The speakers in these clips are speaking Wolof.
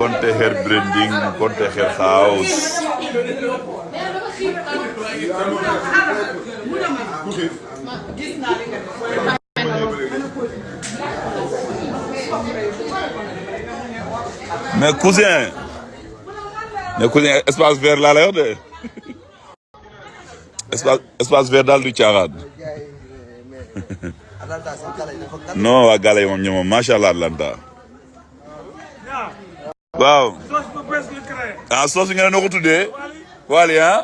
Konte her branding, konte her house. mais cousin mais cousin espace vert laa lay wax de espace espace vert daal du caaxaan non waa gala yi moom ñoom macha allah Atlanta waaw ah soos bi nga ne noo ko tuddee waali ah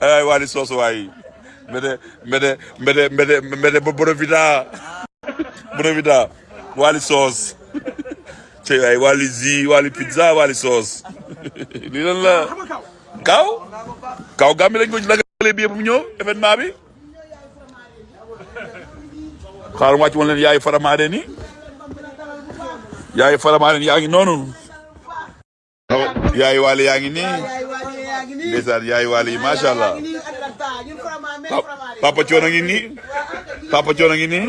ay waali soos waay mbete mbete mbete mbete mbete ba borovita borovita waali soos te ay waali zi waali pizza waali soos lii lan la kaw kaw gàmbi lañ ko lagalee bi yëpp mu ñëw événement bi xaaral wàcc woon leen yaayu faramaare ni yaayu faramaare ni yaa ngi noonu yaayu waale yaa ngi nii ndeysaan yaayu waale yi macha allah papa coono ngi nii papa coono ngi nii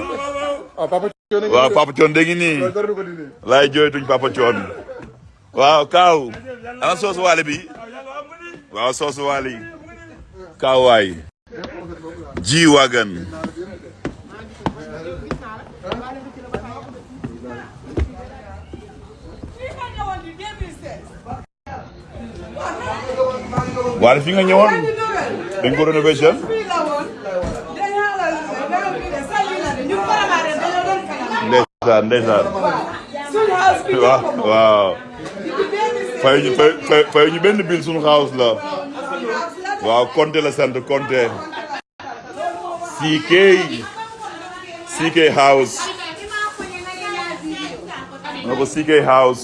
ah, waaw papa coono de ngi nii laay jooytuñ papa coono waaw kaaw ana soosu waale bi waaw soosu waale yi kaaw waay ji wagan waaye fi nga ñëwoon dañ ko renouveler jeune ndeysaan ndeysaan waaw waaw fay ñu fay fay ñu benn bill suñu xaalis la waaw Konté la sant Konté CK CK house na ko CK house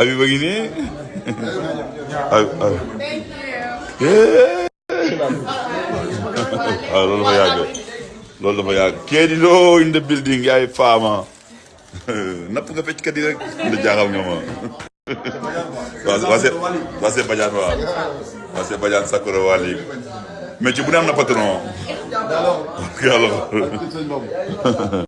Abi ba ngi nii. Abi abi. waaw loolu dafa yàgg loolu dafa yàgg Kédi Lo in the building yaay faama napp nga fecc kat yi rek da jaaxal nga ma waa waa see waa see Badiane waaw waa see Badiane Sakura Wali mais ci bu ne am na patron yàlla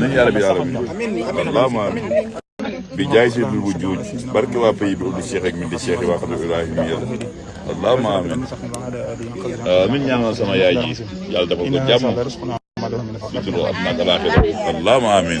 nañu yàlla bi yàlla bi allahuma bi jaay si bu bu juuj barke waa pays bi ubbi Cheikh ak mi di Cheikh waa xam ne Ibrahim yàlla allahuma amin amin ñaanal sama yaay ji yàlla dafa ko jàmm sutura ak nag alaaxira allahuma amin